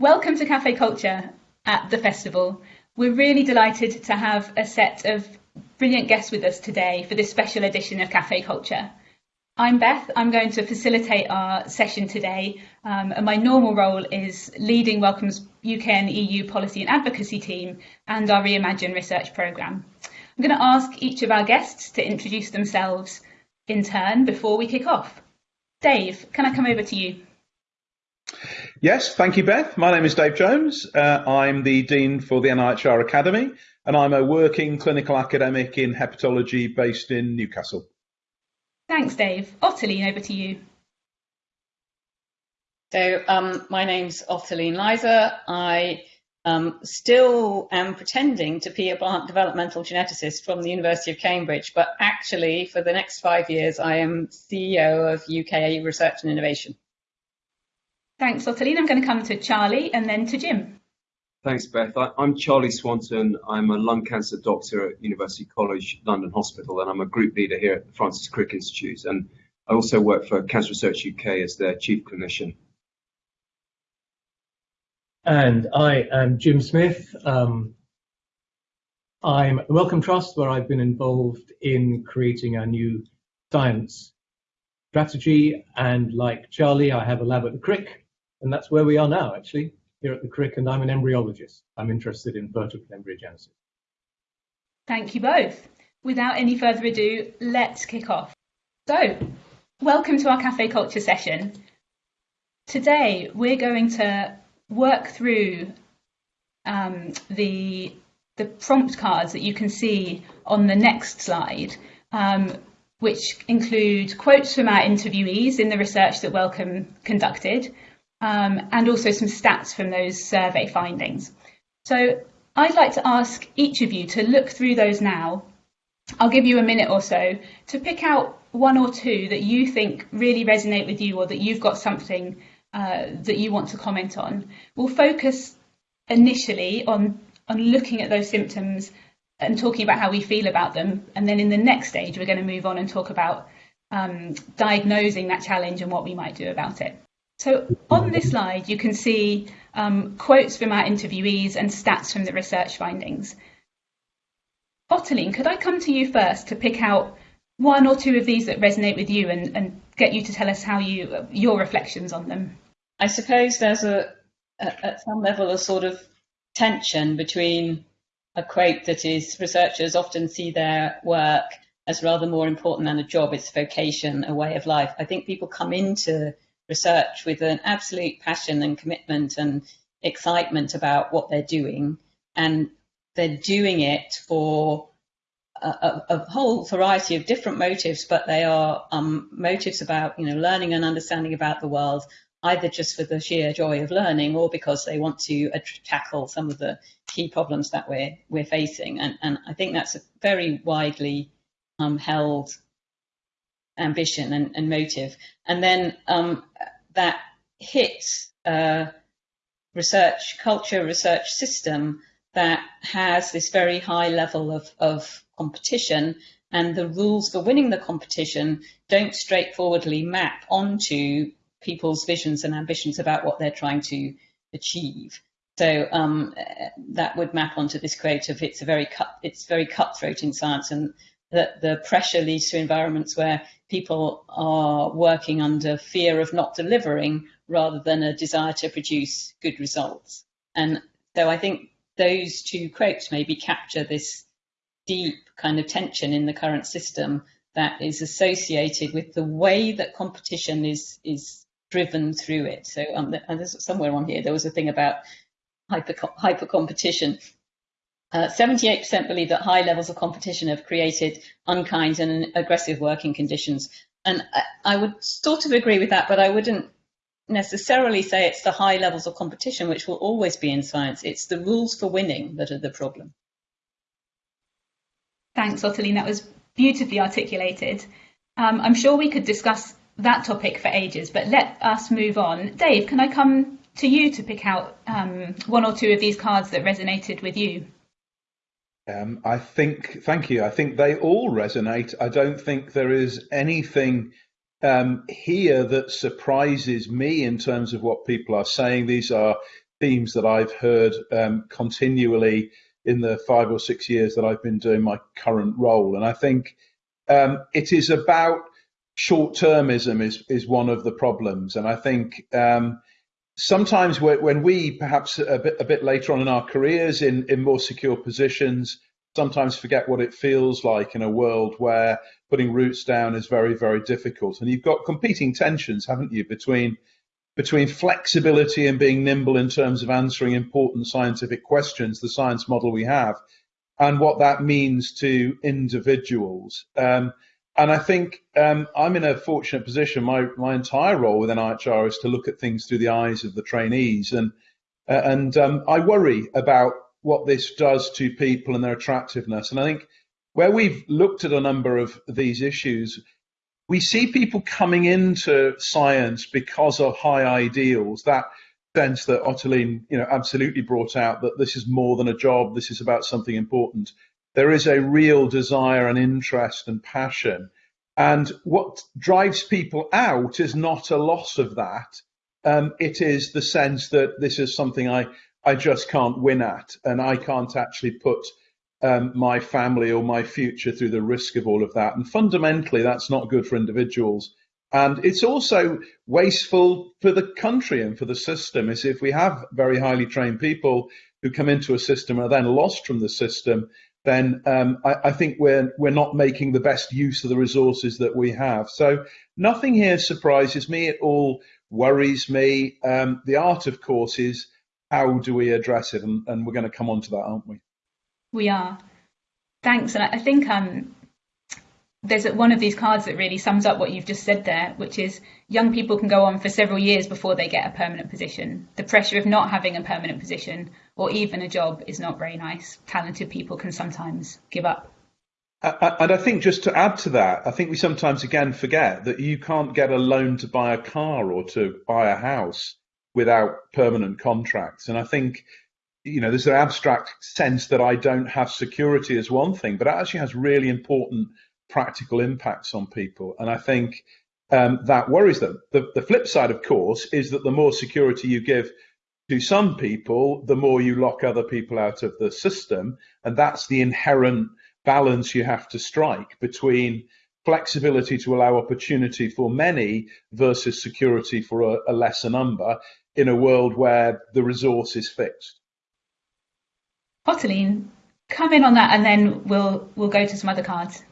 Welcome to Cafe Culture at the festival. We're really delighted to have a set of brilliant guests with us today for this special edition of Cafe Culture. I'm Beth. I'm going to facilitate our session today, um, and my normal role is leading Wellcome's UK and EU policy and advocacy team and our Reimagine research programme. I'm going to ask each of our guests to introduce themselves in turn before we kick off. Dave, can I come over to you? Yes, thank you, Beth. My name is Dave Jones. Uh, I'm the Dean for the NIHR Academy, and I'm a working clinical academic in hepatology based in Newcastle. Thanks, Dave. Ottoline, over to you. So, um, my name's Ottoline Leyser. I um, still am pretending to be a plant developmental geneticist from the University of Cambridge, but actually, for the next five years, I am CEO of UK Research and Innovation. Thanks, Ottoline. I'm going to come to Charlie and then to Jim. Thanks, Beth. I, am Charlie Swanton. I'm a lung cancer doctor at University College London Hospital, and I'm a group leader here at the Francis Crick Institute. And I also work for Cancer Research UK as their chief clinician. And I am Jim Smith. Um, I'm at Wellcome Trust, where I've been involved in creating a new science strategy. And like Charlie, I have a lab at the Crick, and that's where we are now, actually here at the Crick, and I'm an embryologist. I'm interested in vertebrate embryogenesis. Thank you both. Without any further ado, let's kick off. So, welcome to our Cafe Culture session. Today, we're going to work through um, the, the prompt cards that you can see on the next slide, um, which include quotes from our interviewees in the research that Wellcome conducted, um, and also some stats from those survey findings. So I'd like to ask each of you to look through those now. I'll give you a minute or so to pick out one or two that you think really resonate with you or that you've got something uh, that you want to comment on. We'll focus initially on, on looking at those symptoms and talking about how we feel about them. And then in the next stage, we're going to move on and talk about um, diagnosing that challenge and what we might do about it. So on this slide, you can see um, quotes from our interviewees and stats from the research findings. Ottoline, could I come to you first to pick out one or two of these that resonate with you and, and get you to tell us how you your reflections on them? I suppose there's a, a at some level a sort of tension between a quote that is researchers often see their work as rather more important than a job, it's a vocation, a way of life. I think people come into research with an absolute passion and commitment and excitement about what they're doing. And they're doing it for a, a, whole variety of different motives, but they are um, motives about you know learning and understanding about the world, either just for the sheer joy of learning or because they want to tackle some of the key problems that we're we're facing. And, and I think that's a very widely um, held ambition and, and motive. And then um, that hits a research culture, research system that has this very high level of, of competition and the rules for winning the competition don't straightforwardly map onto people's visions and ambitions about what they're trying to achieve. So um, that would map onto this creative. it's a very cut, it's very cutthroat in science, and that the pressure leads to environments where people are working under fear of not delivering rather than a desire to produce good results. And so I think those two quotes maybe capture this deep kind of tension in the current system that is associated with the way that competition is is driven through it. So um, and there's somewhere on here there was a thing about hyper hyper competition 78% uh, believe that high levels of competition have created unkind and aggressive working conditions. And I, I, would sort of agree with that, but I wouldn't necessarily say it's the high levels of competition, which will always be in science. It's the rules for winning that are the problem. Thanks, Ottoline. That was beautifully articulated. Um, I'm sure we could discuss that topic for ages, but let us move on. Dave, can I come to you to pick out um, one or two of these cards that resonated with you? Um, I think, thank you. I think they all resonate. I don't think there is anything um, here that surprises me in terms of what people are saying. These are themes that I've heard um, continually in the five or six years that I've been doing my current role. And I think um, it is about short termism is, is one of the problems. And I think um, sometimes when we perhaps a bit, a bit later on in our careers in, in more secure positions, sometimes forget what it feels like in a world where putting roots down is very, very difficult. And you've got competing tensions, haven't you, between between flexibility and being nimble in terms of answering important scientific questions, the science model we have, and what that means to individuals. Um, and I think um, I'm in a fortunate position. My my entire role within NIHR is to look at things through the eyes of the trainees, and uh, and um, I worry about what this does to people and their attractiveness. And I think where we've looked at a number of these issues, we see people coming into science because of high ideals. That sense that Ottoline, you know, absolutely brought out that this is more than a job. This is about something important there is a real desire and interest and passion. And what drives people out is not a loss of that. Um, it is the sense that this is something I, I just can't win at, and I can't actually put um, my family or my future through the risk of all of that. And fundamentally, that's not good for individuals. And it's also wasteful for the country and for the system. Is if we have very highly trained people who come into a system and are then lost from the system, then um, I, I, think we're we're not making the best use of the resources that we have. So nothing here surprises me. It all worries me. Um, the art, of course, is how do we address it, and, and we're going to come on to that, aren't we? We are. Thanks, and I think um, there's one of these cards that really sums up what you've just said there, which is young people can go on for several years before they get a permanent position. The pressure of not having a permanent position or even a job is not very nice. Talented people can sometimes give up. And I think just to add to that, I think we sometimes again forget that you can't get a loan to buy a car or to buy a house without permanent contracts. And I think, you know, there's an abstract sense that I don't have security as one thing, but it actually has really important practical impacts on people. And I think um, that worries them. The, the flip side, of course, is that the more security you give to some people, the more you lock other people out of the system. And that's the inherent balance you have to strike between flexibility to allow opportunity for many versus security for a, a lesser number in a world where the resource is fixed. Ottoline, come in on that and then we'll we'll go to some other cards.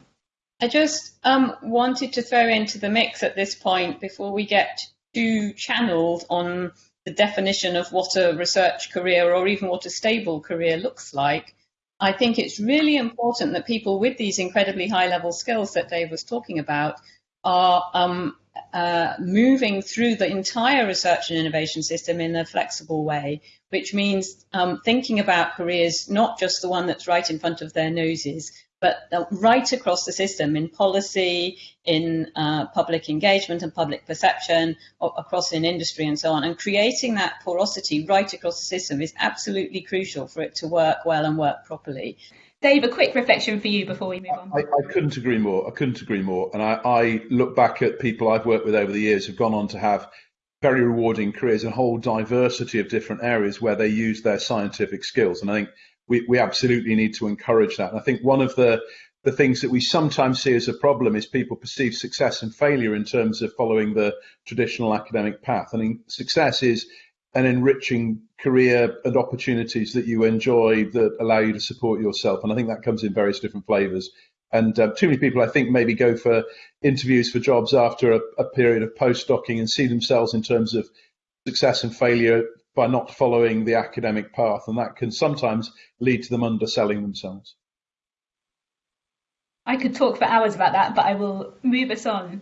I just um, wanted to throw into the mix at this point before we get too channeled on the definition of what a research career or even what a stable career looks like. I think it's really important that people with these incredibly high level skills that Dave was talking about are um, uh, moving through the entire research and innovation system in a flexible way, which means um, thinking about careers, not just the one that's right in front of their noses, but right across the system in policy, in uh, public engagement and public perception, across in industry and so on. And creating that porosity right across the system is absolutely crucial for it to work well and work properly. Dave, a quick reflection for you before we move on. I, I couldn't agree more. I couldn't agree more. And I, I look back at people I've worked with over the years who've gone on to have very rewarding careers in a whole diversity of different areas where they use their scientific skills. And I think we, we absolutely need to encourage that. And I think one of the the things that we sometimes see as a problem is people perceive success and failure in terms of following the traditional academic path. I mean, success is an enriching career and opportunities that you enjoy that allow you to support yourself. And I think that comes in various different flavors. And uh, too many people, I think, maybe go for interviews for jobs after a, a period of postdocing and see themselves in terms of success and failure by not following the academic path, and that can sometimes lead to them underselling themselves. I could talk for hours about that, but I will move us on.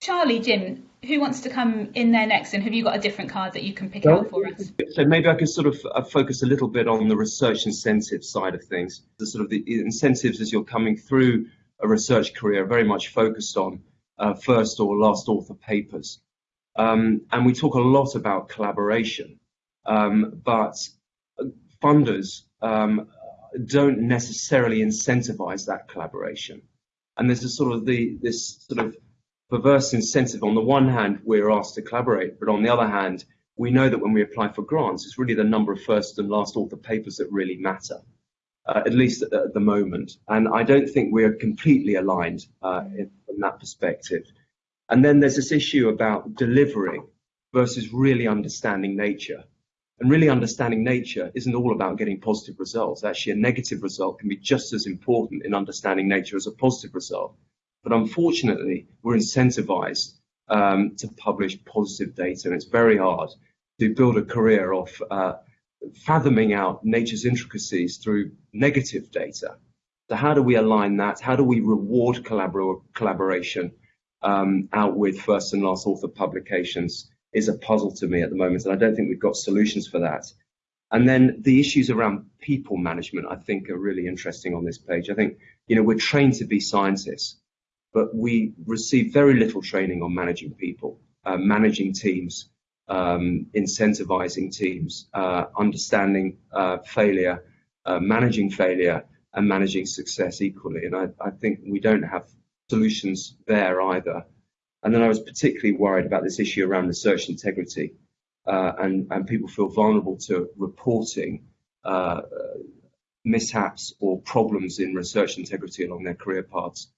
Charlie, Jim, who wants to come in there next, and have you got a different card that you can pick well, out for us? So maybe I could sort of uh, focus a little bit on the research incentive side of things. The sort of the incentives as you're coming through a research career are very much focused on uh, first or last author papers. Um, and we talk a lot about collaboration. Um, but funders um, don't necessarily incentivize that collaboration. And there's a sort of the this sort of perverse incentive. On the one hand, we're asked to collaborate, but on the other hand, we know that when we apply for grants, it's really the number of first and last author papers that really matter, uh, at least at, at, the moment. And I don't think we're completely aligned uh, in, from that perspective. And then there's this issue about delivering versus really understanding nature. And really understanding nature isn't all about getting positive results. Actually, a negative result can be just as important in understanding nature as a positive result. But unfortunately, we're incentivized um, to publish positive data, and it's very hard to build a career off uh, fathoming out nature's intricacies through negative data. So how do we align that? How do we reward collabor collaboration um, out with first and last author publications is a puzzle to me at the moment, and I don't think we've got solutions for that. And then the issues around people management, I think, are really interesting on this page. I think, you know, we're trained to be scientists, but we receive very little training on managing people, uh, managing teams, um, incentivizing teams, uh, understanding uh, failure, uh, managing failure, and managing success equally. And I, I, think we don't have solutions there either. And then I was particularly worried about this issue around research integrity, uh, and, and people feel vulnerable to reporting uh, mishaps or problems in research integrity along their career paths.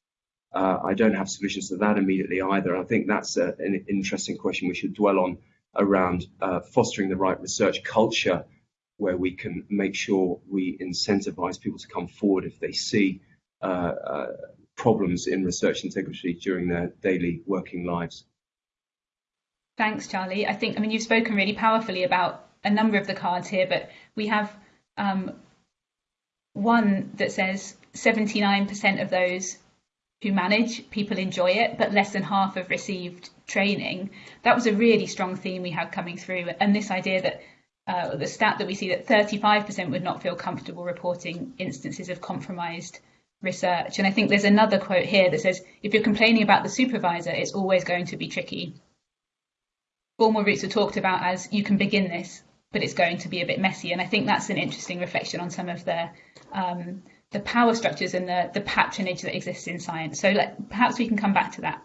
Uh, I don't have solutions to that immediately either. I think that's a, an interesting question we should dwell on around uh, fostering the right research culture where we can make sure we incentivize people to come forward if they see uh, uh, problems in research integrity during their daily working lives. Thanks, Charlie. I think, I mean, you've spoken really powerfully about a number of the cards here, but we have um, one that says 79% of those who manage, people enjoy it, but less than half have received training. That was a really strong theme we had coming through. And this idea that uh, the stat that we see that 35% would not feel comfortable reporting instances of compromised research. And I think there's another quote here that says, if you're complaining about the supervisor, it's always going to be tricky. Formal routes are talked about as you can begin this, but it's going to be a bit messy. And I think that's an interesting reflection on some of the um, the power structures and the, the patronage that exists in science. So let, perhaps we can come back to that.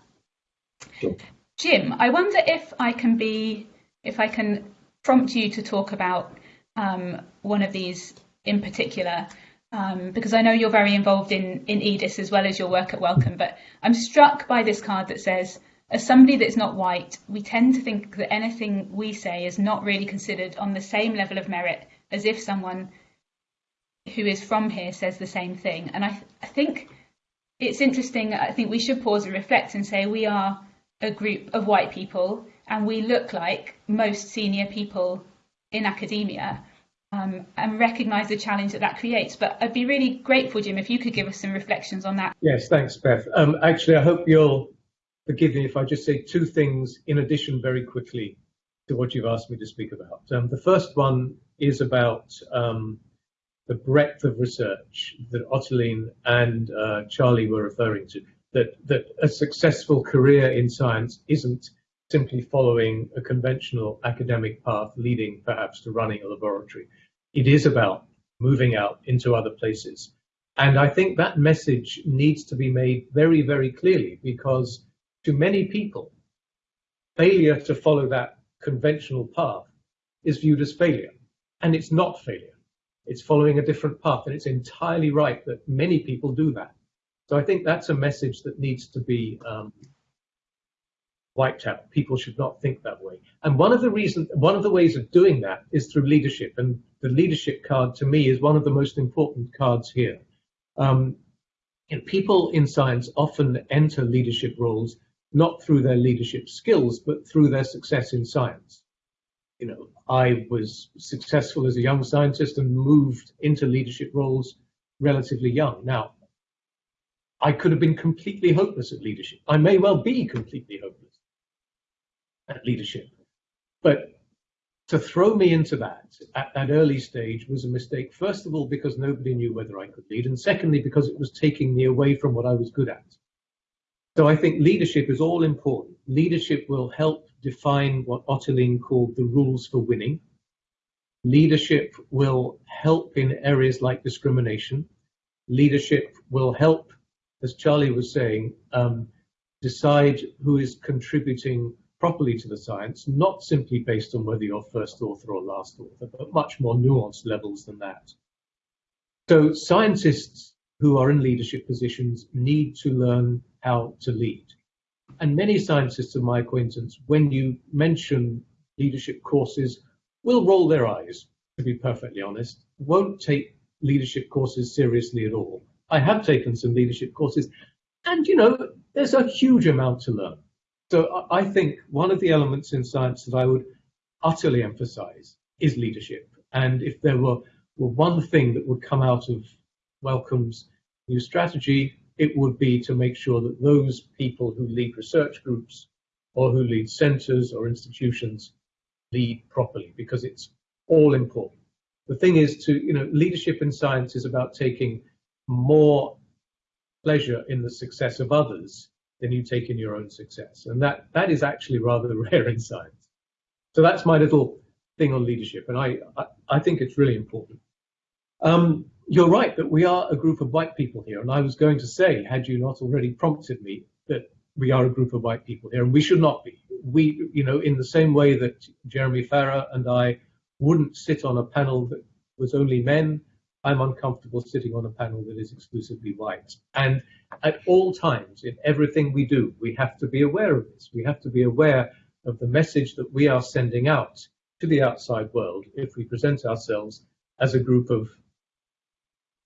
Sure. Jim, I wonder if I can be, if I can prompt you to talk about um, one of these in particular, um, because I know you're very involved in, in EDIS as well as your work at Wellcome, but I'm struck by this card that says, as somebody that's not white, we tend to think that anything we say is not really considered on the same level of merit as if someone who is from here says the same thing. And I, th- I think it's interesting. I think we should pause and reflect and say we are a group of white people and we look like most senior people in academia um, and recognise the challenge that that creates. But I'd be really grateful, Jim, if you could give us some reflections on that. Yes, thanks, Beth. Um, actually, I hope you'll forgive me if I just say two things in addition very quickly to what you've asked me to speak about. Um, the first one is about um, the breadth of research that Ottoline and uh, Charlie were referring to, that, that a successful career in science isn't simply following a conventional academic path leading perhaps to running a laboratory. It is about moving out into other places. And I think that message needs to be made very, very clearly because to many people, failure to follow that conventional path is viewed as failure. And it's not failure. It's following a different path, and it's entirely right that many people do that. So I think that's a message that needs to be um, wiped out. People should not think that way. And one of the reasons, one of the ways of doing that is through leadership. And the leadership card to me is one of the most important cards here. Um, people in science often enter leadership roles not through their leadership skills, but through their success in science you know, I was successful as a young scientist and moved into leadership roles relatively young. Now, I could have been completely hopeless at leadership. I may well be completely hopeless at leadership. But to throw me into that at that early stage was a mistake, first of all, because nobody knew whether I could lead, and secondly, because it was taking me away from what I was good at. So I think leadership is all important. Leadership will help define what Ottoline called the rules for winning. Leadership will help in areas like discrimination. Leadership will help, as Charlie was saying, um, decide who is contributing properly to the science, not simply based on whether you're first author or last author, but much more nuanced levels than that. So scientists who are in leadership positions need to learn how to lead. And many scientists of my acquaintance, when you mention leadership courses, will roll their eyes, to be perfectly honest, won't take leadership courses seriously at all. I have taken some leadership courses, and you know, there's a huge amount to learn. So I think one of the elements in science that I would utterly emphasize is leadership. And if there were, were one thing that would come out of Wellcome's new strategy, it would be to make sure that those people who lead research groups or who lead centers or institutions lead properly because it's all important. The thing is to, you know, leadership in science is about taking more pleasure in the success of others than you take in your own success. And that, that is actually rather rare in science. So that's my little thing on leadership. And I, I, I think it's really important. Um, you're right that we are a group of white people here. And I was going to say, had you not already prompted me, that we are a group of white people here, and we should not be. We, you know, in the same way that Jeremy Farrar and I wouldn't sit on a panel that was only men, I'm uncomfortable sitting on a panel that is exclusively white. And at all times, in everything we do, we have to be aware of this. We have to be aware of the message that we are sending out to the outside world if we present ourselves as a group of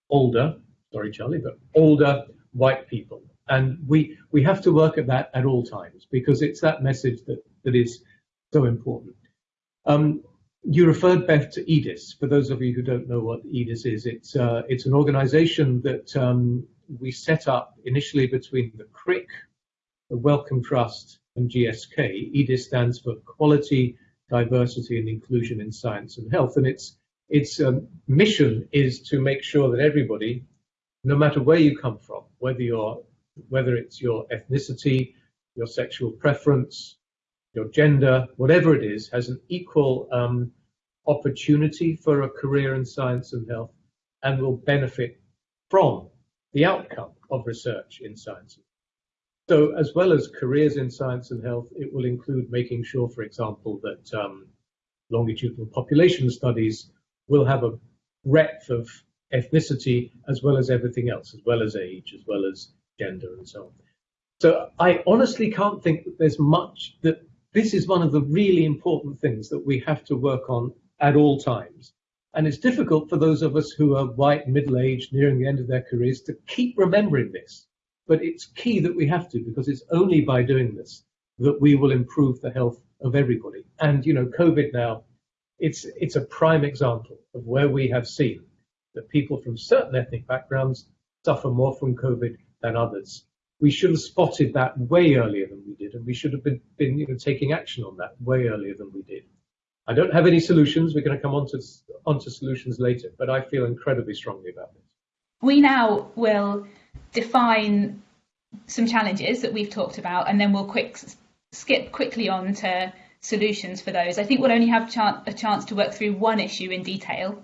older, sorry, Charlie, but older white people. And we, we have to work at that at all times because it's that message that, that is so important. Um, you referred, Beth, to EDIS. For those of you who don't know what EDIS is, it's, uh, it's an organization that um, we set up initially between the Crick, the Wellcome Trust, and GSK. EDIS stands for Quality, Diversity and Inclusion in Science and Health. And its, its um, mission is to make sure that everybody, no matter where you come from, whether, you're, whether it's your ethnicity, your sexual preference, your gender, whatever it is, has an equal um, opportunity for a career in science and health and will benefit from the outcome of research in science. So as well as careers in science and health, it will include making sure, for example, that um, longitudinal population studies will have a breadth of ethnicity as well as everything else, as well as age, as well as gender and so on. So I honestly can't think that there's much that this is one of the really important things that we have to work on at all times. And it's difficult for those of us who are white, middle aged, nearing the end of their careers to keep remembering this. But it's key that we have to because it's only by doing this that we will improve the health of everybody. And, you know, COVID now, it's, it's a prime example of where we have seen that people from certain ethnic backgrounds suffer more from COVID than others we should have spotted that way earlier than we did, and we should have been, been you know, taking action on that way earlier than we did. I don't have any solutions. We're going to come on to, onto solutions later, but I feel incredibly strongly about this. We now will define some challenges that we've talked about, and then we'll quick skip quickly on to solutions for those. I think we'll only have a chance to work through one issue in detail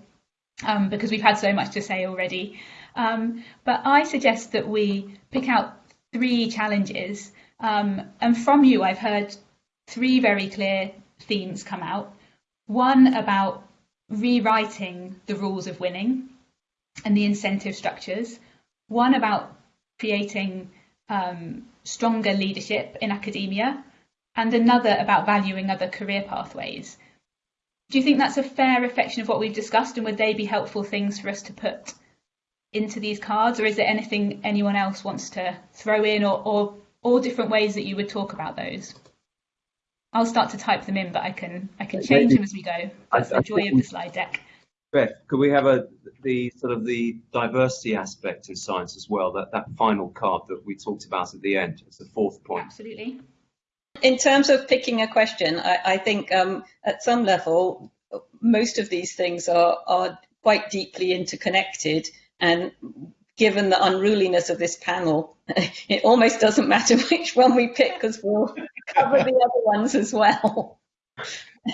um, because we've had so much to say already. Um, but I suggest that we pick out three challenges. Um, and from you, I've heard three very clear themes come out. One about rewriting the rules of winning and the incentive structures. One about creating um, stronger leadership in academia, and another about valuing other career pathways. Do you think that's a fair reflection of what we've discussed, and would they be helpful things for us to put into these cards, or is there anything anyone else wants to throw in, or, or, or different ways that you would talk about those? I'll start to type them in, but I can I can change them as we go. That's I, the joy of the slide deck. Beth, could we have a the sort of the diversity aspect in science as well? That that final card that we talked about at the end as the fourth point. Absolutely. In terms of picking a question, I, I think um, at some level most of these things are are quite deeply interconnected and given the unruliness of this panel, it almost doesn't matter which one we pick because we'll cover the other ones as well.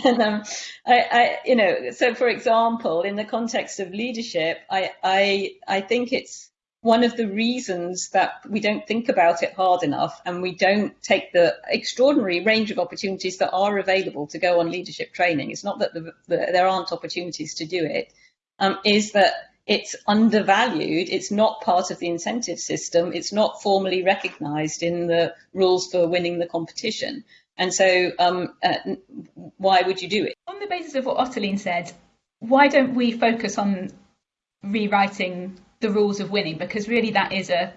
and um, I, I, you know, so for example, in the context of leadership, I, I, I think it's one of the reasons that we don't think about it hard enough and we don't take the extraordinary range of opportunities that are available to go on leadership training, it's not that the, the, there aren't opportunities to do it, um, is that it's undervalued, it's not part of the incentive system, it's not formally recognised in the rules for winning the competition. And so, um, uh, why would you do it? On the basis of what Ottoline said, why don't we focus on rewriting the rules of winning because really that is a,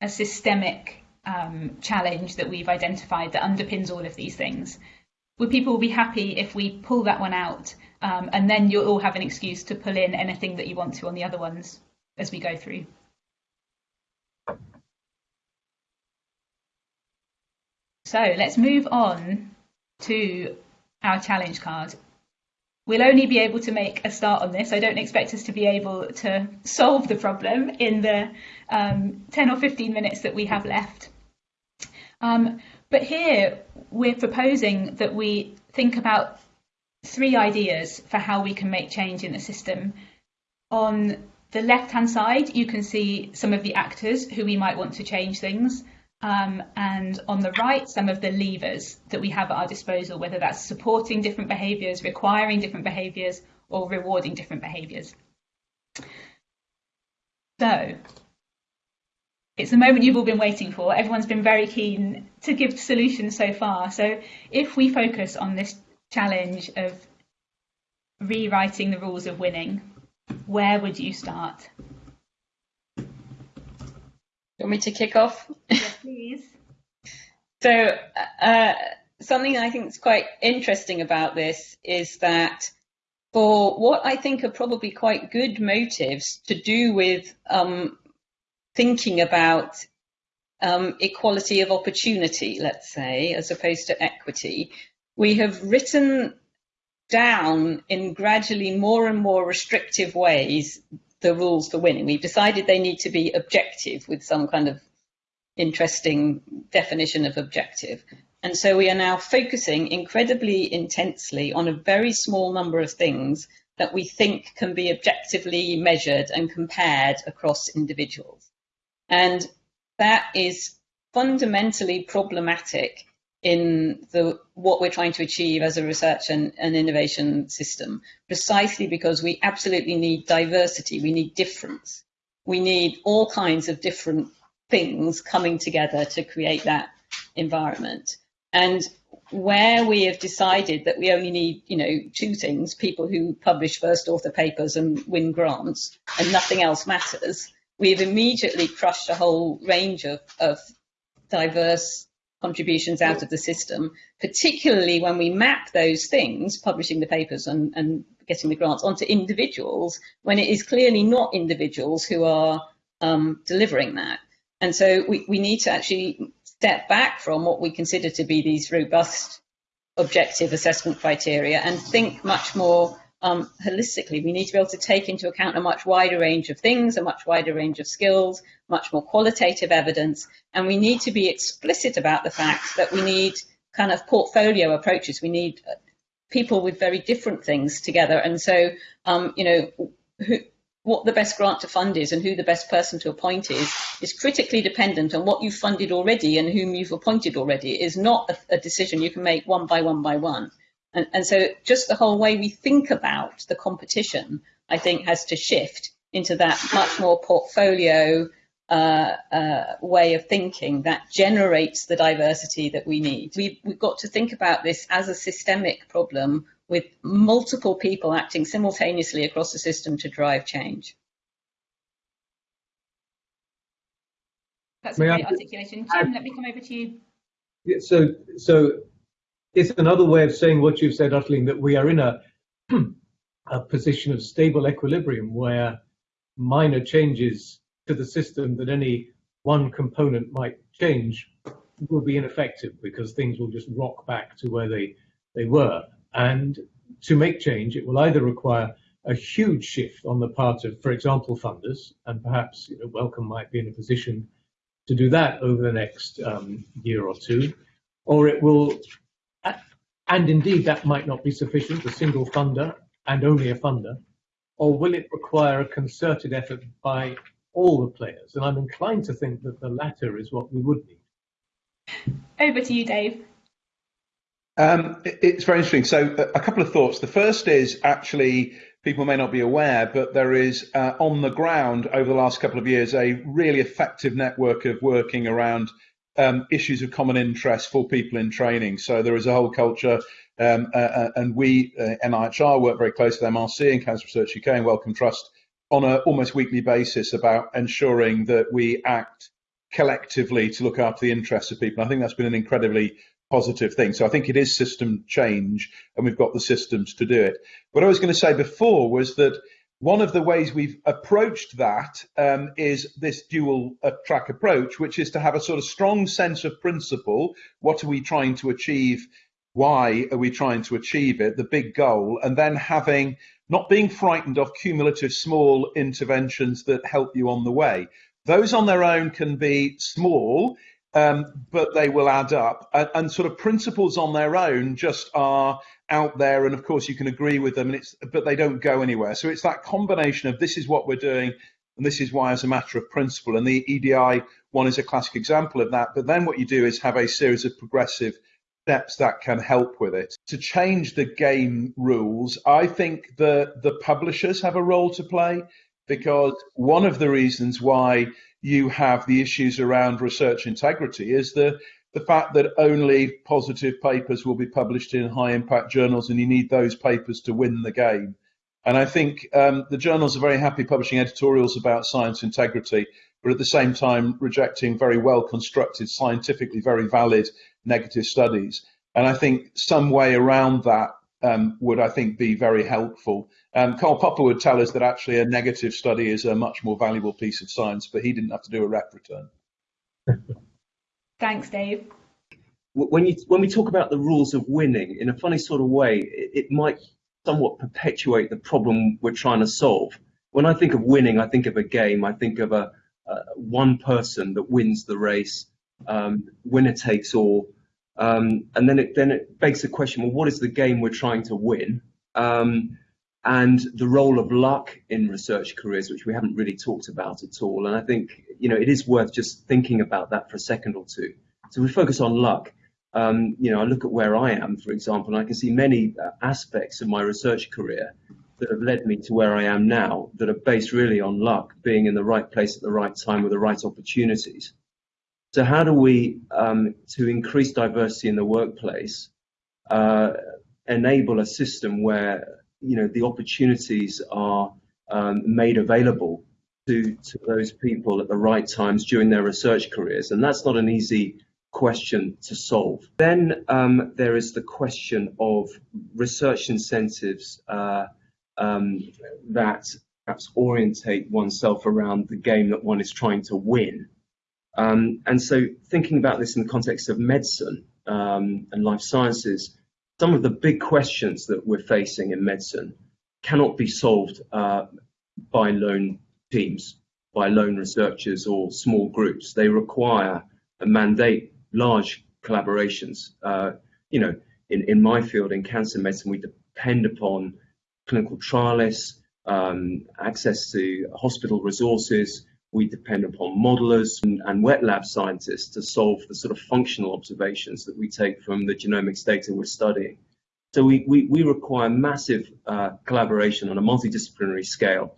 a systemic um, challenge that we've identified that underpins all of these things. Would people be happy if we pull that one out um, and then you'll all have an excuse to pull in anything that you want to on the other ones as we go through? So let's move on to our challenge card. We'll only be able to make a start on this. I don't expect us to be able to solve the problem in the um, 10 or 15 minutes that we have left. Um, but here we're proposing that we think about three ideas for how we can make change in the system. On the left hand side, you can see some of the actors who we might want to change things. Um, and on the right, some of the levers that we have at our disposal, whether that's supporting different behaviours, requiring different behaviours, or rewarding different behaviours. So, it's the moment you've all been waiting for. Everyone's been very keen to give solutions so far. So, if we focus on this challenge of rewriting the rules of winning, where would you start? You want me to kick off? Yes, please. so, uh, something I think is quite interesting about this is that for what I think are probably quite good motives to do with um, thinking about um, equality of opportunity, let's say, as opposed to equity, we have written down in gradually more and more restrictive ways the rules for winning. We've decided they need to be objective with some kind of interesting definition of objective. And so we are now focusing incredibly intensely on a very small number of things that we think can be objectively measured and compared across individuals. And that is fundamentally problematic in the what we're trying to achieve as a research and, and innovation system, precisely because we absolutely need diversity, we need difference, we need all kinds of different things coming together to create that environment. And where we have decided that we only need, you know, two things, people who publish first author papers and win grants, and nothing else matters, we've immediately crushed a whole range of, of diverse contributions out of the system, particularly when we map those things, publishing the papers and, and getting the grants, onto individuals, when it is clearly not individuals who are um, delivering that. And so we, we need to actually step back from what we consider to be these robust objective assessment criteria and think much more um, holistically. We need to be able to take into account a much wider range of things, a much wider range of skills, much more qualitative evidence, and we need to be explicit about the fact that we need kind of portfolio approaches. We need uh, people with very different things together, and so um, you know. Who, what the best grant to fund is and who the best person to appoint is is critically dependent on what you've funded already and whom you've appointed already. It is not a, a decision you can make one by one by one. And, and so just the whole way we think about the competition, I think, has to shift into that much more portfolio uh, uh, way of thinking that generates the diversity that we need. We've, we've got to think about this as a systemic problem with multiple people acting simultaneously across the system to drive change. That's a great articulation. Jim, let me come over to you. Yeah, so, so it's another way of saying what you've said, Ottoline, that we are in a, a position of stable equilibrium where minor changes to the system that any one component might change will be ineffective because things will just rock back to where they, they were. And to make change, it will either require a huge shift on the part of, for example, funders, and perhaps you know, Wellcome might be in a position to do that over the next um, year or two, or it will and indeed, that might not be sufficient, a single funder and only a funder. Or will it require a concerted effort by all the players. And I'm inclined to think that the latter is what we would need. Over to you, Dave. Um, it's very interesting. So, a couple of thoughts. The first is actually people may not be aware, but there is uh, on the ground over the last couple of years a really effective network of working around um, issues of common interest for people in training. So there is a whole culture, um, uh, uh and we, uh, NIHR, work very closely with MRC and Cancer Research UK and Wellcome Trust on an almost weekly basis about ensuring that we act collectively to look after the interests of people. I think that's been an incredibly positive thing. So I think it is system change, and we've got the systems to do it. What I was going to say before was that one of the ways we've approached that um, is this dual uh, track approach, which is to have a sort of strong sense of principle. What are we trying to achieve? Why are we trying to achieve it? The big goal, and then having not being frightened of cumulative small interventions that help you on the way. Those on their own can be small um, but they will add up. And, and, sort of principles on their own just are out there, and of course you can agree with them, and it's but they don't go anywhere. So it's that combination of this is what we're doing, and this is why as a matter of principle. And the EDI one is a classic example of that. But then what you do is have a series of progressive steps that can help with it. To change the game rules, I think the the publishers have a role to play because one of the reasons why you have the issues around research integrity is the the fact that only positive papers will be published in high impact journals and you need those papers to win the game. And I think um, the journals are very happy publishing editorials about science integrity, but at the same time rejecting very well constructed, scientifically very valid negative studies. And I think some way around that um, would, I think, be very helpful. Um, Karl Popper would tell us that actually a negative study is a much more valuable piece of science, but he didn't have to do a REF return. Thanks, Dave. When you when we talk about the rules of winning, in a funny sort of way, it, it might somewhat perpetuate the problem we're trying to solve. When I think of winning, I think of a game. I think of a, one person that wins the race, um, winner takes all. Um, and then it then it begs the question: Well, what is the game we're trying to win? Um, and the role of luck in research careers, which we haven't really talked about at all. And I think you know it is worth just thinking about that for a second or two. So we focus on luck. Um, you know, I look at where I am, for example, and I can see many uh, aspects of my research career that have led me to where I am now that are based really on luck, being in the right place at the right time with the right opportunities. So how do we, um, to increase diversity in the workplace, uh, enable a system where you know the opportunities are um, made available to to those people at the right times during their research careers, and that's not an easy question to solve. Then um, there is the question of research incentives uh, um, that perhaps orientate oneself around the game that one is trying to win. Um, and so thinking about this in the context of medicine um, and life sciences, some of the big questions that we're facing in medicine cannot be solved uh, by lone teams, by lone researchers or small groups. They require a mandate large collaborations. Uh, you know, in, in my field, in cancer medicine, we depend upon clinical trialists, um, access to hospital resources, we depend upon modelers and, wet lab scientists to solve the sort of functional observations that we take from the genomics data we're studying. So we, we, we require massive uh, collaboration on a multidisciplinary scale.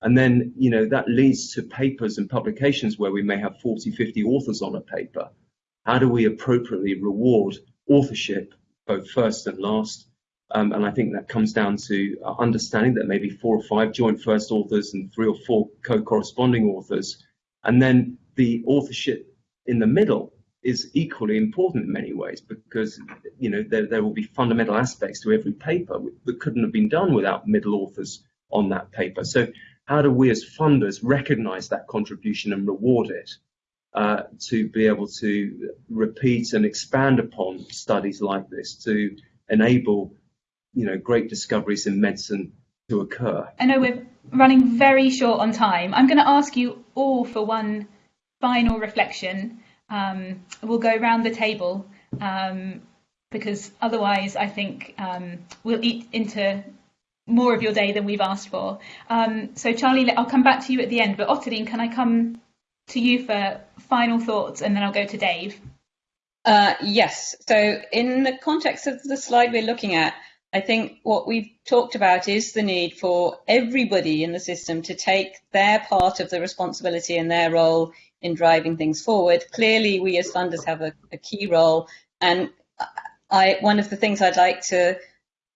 And then, you know, that leads to papers and publications where we may have 40, 50 authors on a paper. How do we appropriately reward authorship, both first and last, um, and I think that comes down to understanding that maybe four or five joint first authors and three or four co-corresponding authors. And then the authorship in the middle is equally important in many ways because you know there, there will be fundamental aspects to every paper that couldn't have been done without middle authors on that paper. So how do we as funders recognize that contribution and reward it uh, to be able to repeat and expand upon studies like this to enable you know, great discoveries in medicine to occur. I know we're running very short on time. I'm going to ask you all for one final reflection. Um, we'll go around the table um, because otherwise I think um, we'll eat into more of your day than we've asked for. Um, so, Charlie, I'll come back to you at the end, but Ottoline, can I come to you for final thoughts and then I'll go to Dave? Uh, yes. So, in the context of the slide we're looking at, I think what we've talked about is the need for everybody in the system to take their part of the responsibility and their role in driving things forward. Clearly, we as funders have a, a key role, and I, one of the things I'd like to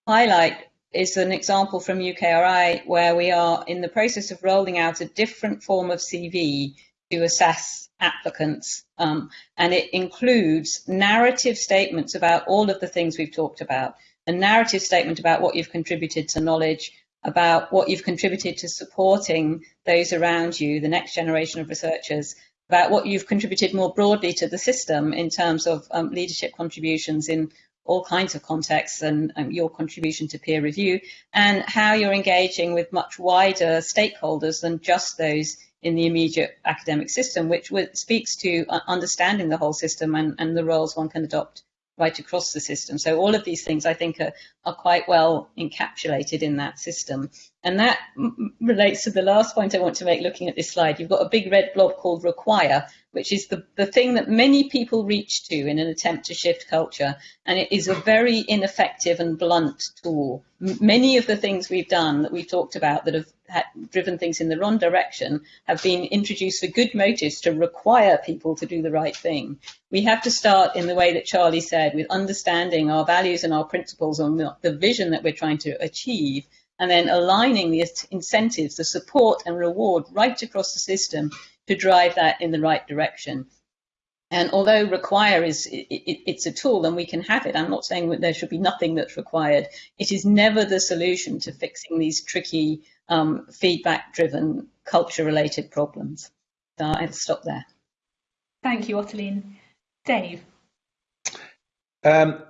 highlight is an example from UKRI where we are in the process of rolling out a different form of CV to assess applicants. Um, and it includes narrative statements about all of the things we've talked about. A narrative statement about what you've contributed to knowledge, about what you've contributed to supporting those around you, the next generation of researchers, about what you've contributed more broadly to the system in terms of um, leadership contributions in all kinds of contexts and um, your contribution to peer review and how you're engaging with much wider stakeholders than just those in the immediate academic system, which speaks to uh, understanding the whole system and, and the roles one can adopt right across the system. So all of these things I think are, are quite well encapsulated in that system. And that relates to the last point I want to make looking at this slide. You've got a big red blob called require, which is the, the thing that many people reach to in an attempt to shift culture. And it is a very ineffective and blunt tool. M many of the things we've done that we've talked about that have driven things in the wrong direction have been introduced for good motives to require people to do the right thing. We have to start in the way that Charlie said, with understanding our values and our principles and the vision that we're trying to achieve, and then aligning the incentives, the support and reward right across the system to drive that in the right direction. And although require is it, it, it's a tool and we can have it, I'm not saying that there should be nothing that's required. It is never the solution to fixing these tricky um, feedback-driven culture-related problems. So I'll stop there. Thank you, Ottoline. Dave. Um,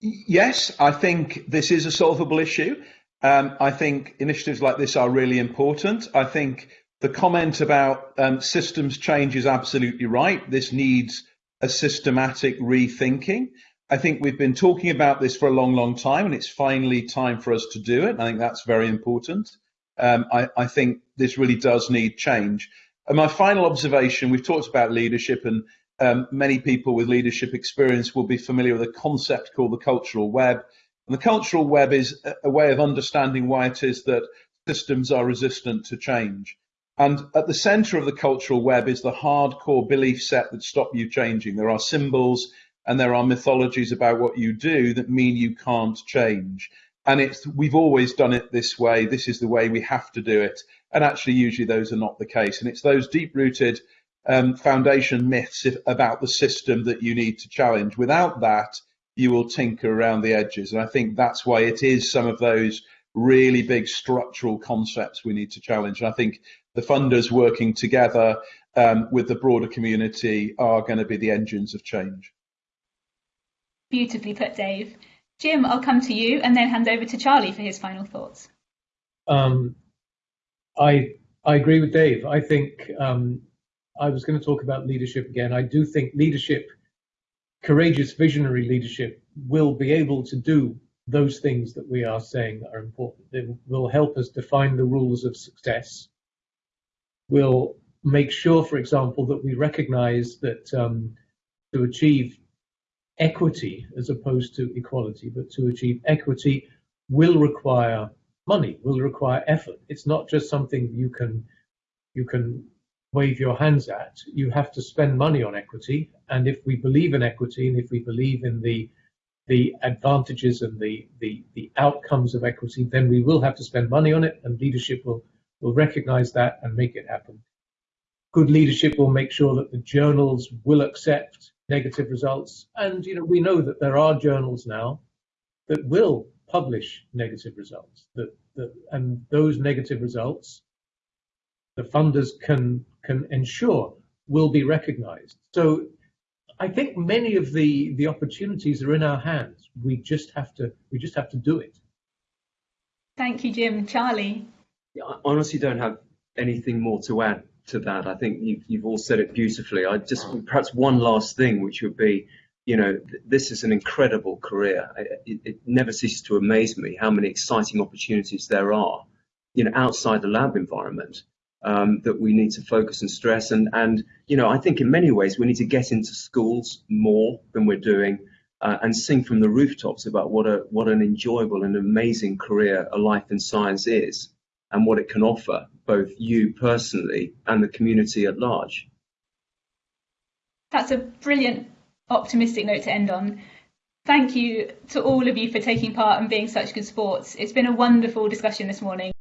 yes, I think this is a solvable issue. Um, I think initiatives like this are really important. I think the comment about um, systems change is absolutely right. This needs a systematic rethinking. I think we've been talking about this for a long, long time, and it's finally time for us to do it. I think that's very important. Um, I, I, think this really does need change. And my final observation, we've talked about leadership and um, many people with leadership experience will be familiar with a concept called the cultural web. And the cultural web is a way of understanding why it is that systems are resistant to change. And at the center of the cultural web is the hardcore belief set that stop you changing. There are symbols and there are mythologies about what you do that mean you can't change and it's we've always done it this way. This is the way we have to do it. And actually usually those are not the case. And it's those deep rooted um, foundation myths if, about the system that you need to challenge. Without that you will tinker around the edges. And i think that's why it is some of those really big structural concepts we need to challenge. And i think the funders working together um, with the broader community are going to be the engines of change. Beautifully put dave Jim, I'll come to you and then hand over to Charlie for his final thoughts. Um, I I agree with Dave. I think um, I was going to talk about leadership again. I do think leadership, courageous, visionary leadership, will be able to do those things that we are saying are important. It will help us define the rules of success. Will make sure, for example, that we recognize that um, to achieve equity as opposed to equality, but to achieve equity will require money, will require effort. It's not just something you can you can wave your hands at. You have to spend money on equity. And if we believe in equity and if we believe in the the advantages and the, the, the outcomes of equity, then we will have to spend money on it and leadership will, will recognize that and make it happen. Good leadership will make sure that the journals will accept negative results. And you know, we know that there are journals now that will publish negative results. That, that and those negative results, the funders can can ensure will be recognised. So I think many of the the opportunities are in our hands. We just have to we just have to do it. Thank you, Jim. Charlie. I honestly don't have anything more to add to that. I think you've, you've all said it beautifully. I just perhaps one last thing, which would be you know, th- this is an incredible career. It, it, never ceases to amaze me how many exciting opportunities there are, you know, outside the lab environment um, that we need to focus and stress. And, and, you know, I think in many ways we need to get into schools more than we're doing uh, and sing from the rooftops about what a what an enjoyable and amazing career a life in science is and what it can offer both you personally and the community at large. That's a brilliant optimistic note to end on. Thank you to all of you for taking part and being such good sports. It's been a wonderful discussion this morning.